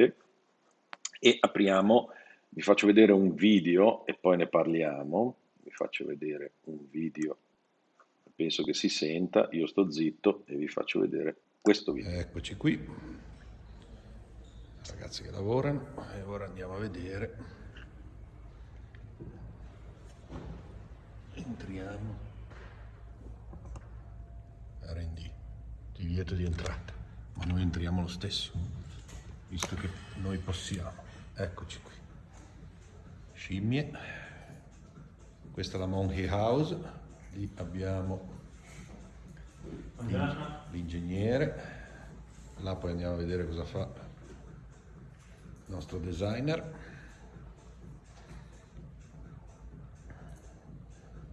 parte e apriamo, vi faccio vedere un video e poi ne parliamo, vi faccio vedere un video, penso che si senta, io sto zitto e vi faccio vedere questo video. Eccoci qui, ragazzi che lavorano e ora andiamo a vedere. Entriamo. R&D, divieto di entrata, ma noi entriamo lo stesso, visto che noi possiamo. Eccoci qui. Scimmie. Questa è la Monkey House. Lì abbiamo l'ingegnere. Là poi andiamo a vedere cosa fa il nostro designer.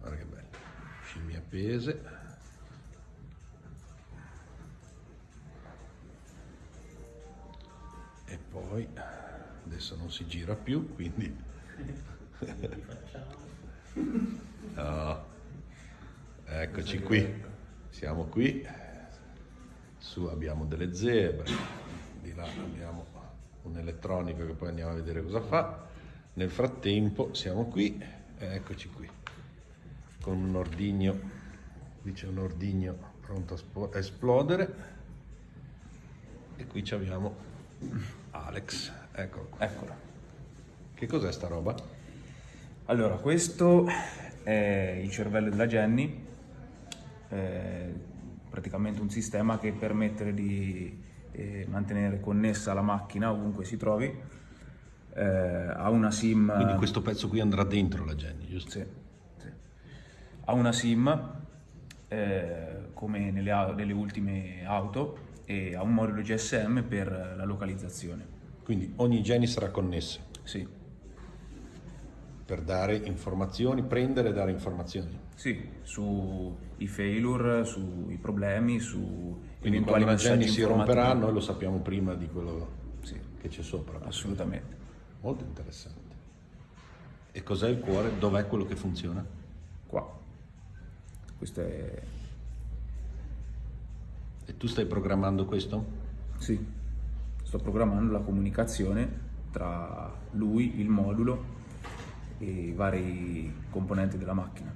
Guarda che bello. Scimmie appese. Poi adesso non si gira più, quindi... no. Eccoci qui, siamo qui, su abbiamo delle zebre, di là abbiamo un elettronico che poi andiamo a vedere cosa fa. Nel frattempo siamo qui, eccoci qui, con un ordigno, qui c'è un ordigno pronto a esplodere. E qui abbiamo Alex Eccolo. Eccolo. Che cos'è sta roba? Allora, questo è il cervello della Jenny, è praticamente un sistema che permette di eh, mantenere connessa la macchina ovunque si trovi, eh, ha una SIM... Quindi questo pezzo qui andrà dentro la Jenny, giusto? Sì, sì. Ha una SIM, eh, come nelle, nelle ultime auto, e ha un modulo GSM per la localizzazione. Quindi ogni geni sarà connessa? Sì. Per dare informazioni, prendere e dare informazioni? Sì, sui failure, sui problemi, su Quindi quando la geni si romperà noi lo sappiamo prima di quello sì. che c'è sopra. Assolutamente. Molto interessante. E cos'è il cuore? Dov'è quello che funziona? Qua. Questo è... E tu stai programmando questo? Sì sto programmando la comunicazione tra lui, il modulo e i vari componenti della macchina.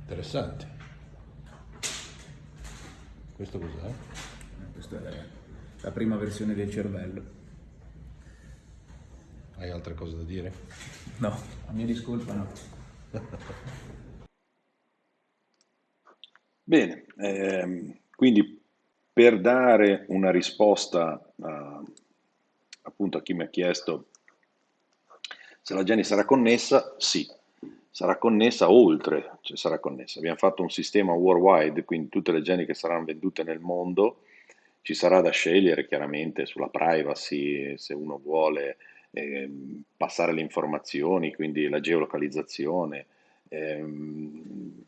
Interessante. Questo cos'è? Questa è la prima versione del cervello. Hai altre cose da dire? No, a mia discolpa no. Bene, ehm, quindi per dare una risposta a, appunto a chi mi ha chiesto se la Geni sarà connessa, sì, sarà connessa oltre, cioè sarà connessa. Abbiamo fatto un sistema worldwide, quindi tutte le Geni che saranno vendute nel mondo, ci sarà da scegliere chiaramente sulla privacy, se uno vuole eh, passare le informazioni, quindi la geolocalizzazione, ehm,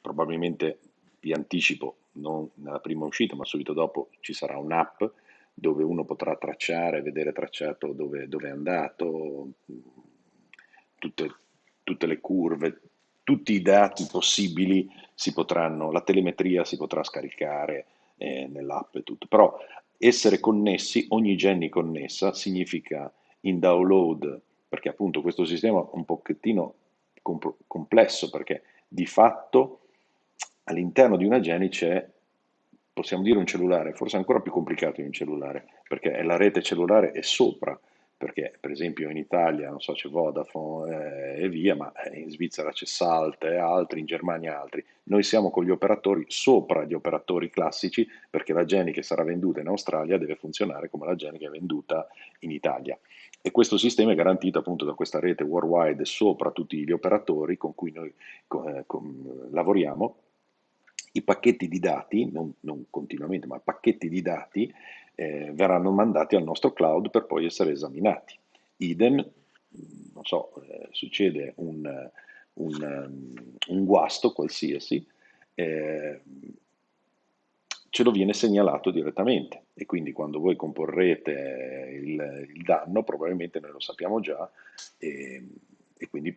probabilmente vi anticipo, non nella prima uscita, ma subito dopo ci sarà un'app dove uno potrà tracciare, vedere tracciato dove, dove è andato, tutte, tutte, le curve, tutti i dati possibili si potranno, la telemetria si potrà scaricare eh, nell'app e tutto. Però essere connessi, ogni Jenny connessa, significa in download, perché appunto questo sistema è un pochettino comp- complesso, perché di fatto all'interno di una Geni c'è, possiamo dire un cellulare, forse ancora più complicato di un cellulare, perché la rete cellulare è sopra, perché per esempio in Italia, non so, c'è Vodafone eh, e via, ma in Svizzera c'è Salt e altri, in Germania altri. Noi siamo con gli operatori sopra gli operatori classici, perché la Geni che sarà venduta in Australia deve funzionare come la Geni che è venduta in Italia. E questo sistema è garantito appunto da questa rete worldwide sopra tutti gli operatori con cui noi eh, con, lavoriamo i pacchetti di dati, non, non continuamente, ma pacchetti di dati eh, verranno mandati al nostro cloud per poi essere esaminati. Idem, non so, eh, succede un, un, un, guasto qualsiasi, eh, ce lo viene segnalato direttamente e quindi quando voi comporrete il, il danno probabilmente noi lo sappiamo già e, e quindi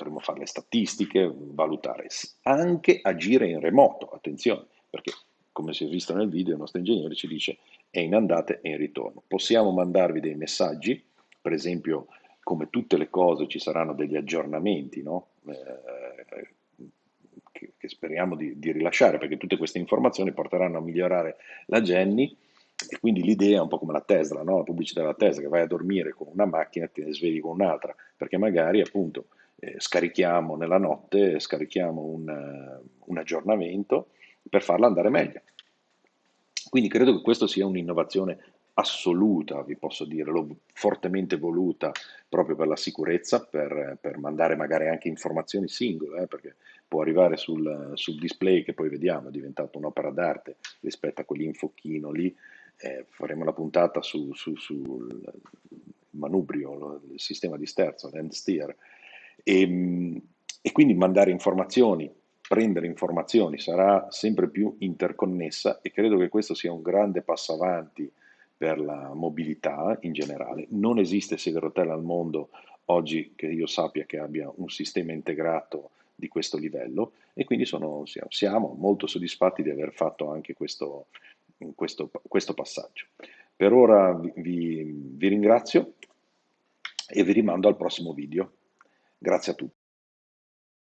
potremmo fare le statistiche, valutare, anche agire in remoto, attenzione, perché come si è visto nel video il nostro ingegnere ci dice è in andata e in ritorno. Possiamo mandarvi dei messaggi, per esempio come tutte le cose ci saranno degli aggiornamenti no? eh, che, che, speriamo di, di, rilasciare perché tutte queste informazioni porteranno a migliorare la Jenny e quindi l'idea è un po' come la Tesla, no? la pubblicità della Tesla, che vai a dormire con una macchina e te ne svegli con un'altra, perché magari appunto eh, scarichiamo nella notte, scarichiamo un, un aggiornamento per farla andare meglio. Quindi credo che questa sia un'innovazione assoluta, vi posso dire, l'ho fortemente voluta proprio per la sicurezza, per, per mandare magari anche informazioni singole, eh, perché può arrivare sul, sul, display che poi vediamo è diventato un'opera d'arte rispetto a quell'infocchino lì, eh, faremo una puntata su, su, sul manubrio, il sistema di sterzo, l'end steer, e, ehm, e quindi mandare informazioni prendere informazioni sarà sempre più interconnessa e credo che questo sia un grande passo avanti per la mobilità in generale. Non esiste sede rotella al mondo oggi che io sappia che abbia un sistema integrato di questo livello e quindi sono, siamo molto soddisfatti di aver fatto anche questo, questo, questo passaggio. Per ora vi, vi ringrazio e vi rimando al prossimo video. Grazie a tutti.